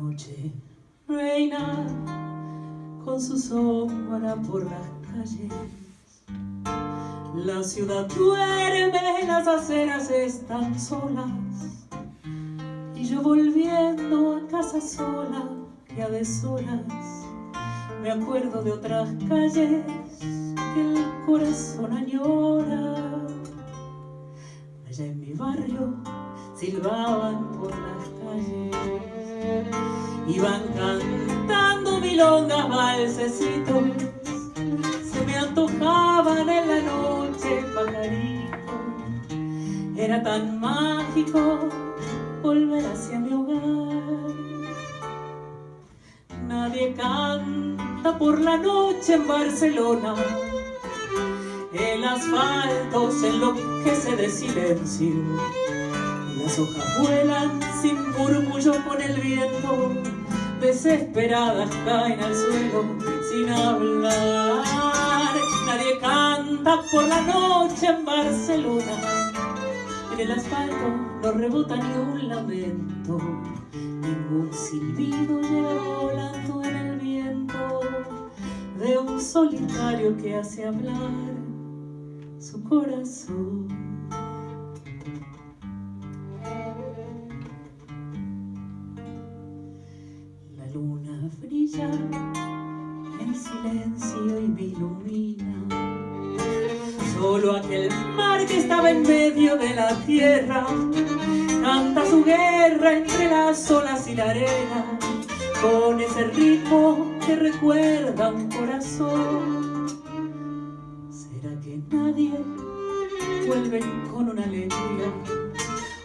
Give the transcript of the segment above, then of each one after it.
noche reina con su sombra por las calles. La ciudad duerme, las aceras están solas y yo volviendo a casa sola y a deshoras me acuerdo de otras calles que el corazón añora. Allá en mi barrio silbaban por iban cantando milongas, balsecitos, se me antojaban en la noche pajaritos. Era tan mágico volver hacia mi hogar. Nadie canta por la noche en Barcelona. El asfalto se enloquece de silencio. Las hojas vuelan sin murmullo con el viento. Desesperadas caen al suelo sin hablar. Nadie canta por la noche en Barcelona. En el asfalto no rebota ni un lamento. Ningún silbido llega volando en el viento de un solitario que hace hablar su corazón. Brilla en silencio y me ilumina. Solo aquel mar que estaba en medio de la tierra canta su guerra entre las olas y la arena con ese ritmo que recuerda un corazón. ¿Será que nadie vuelve con una alegría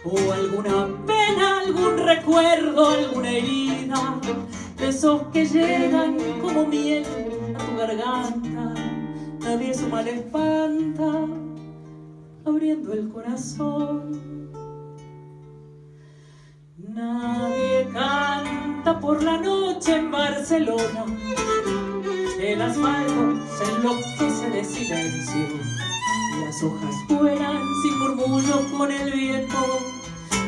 o alguna pena, algún recuerdo, alguna herida de esos que llegan como miel a tu garganta? Nadie su mal espanta abriendo el corazón. Nadie canta por la noche en Barcelona. El asfalto se enloquece de silencio. Las hojas vuelan sin murmullo con el viento.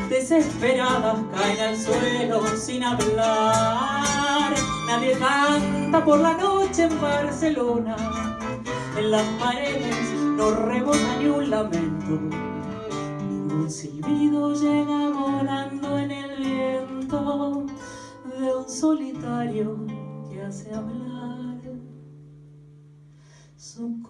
Desesperadas caen al suelo sin hablar. Nadie canta por la noche en Barcelona. En las paredes no rebota ni un lamento. Ningún silbido llega volando en el viento de un solitario que hace hablar su.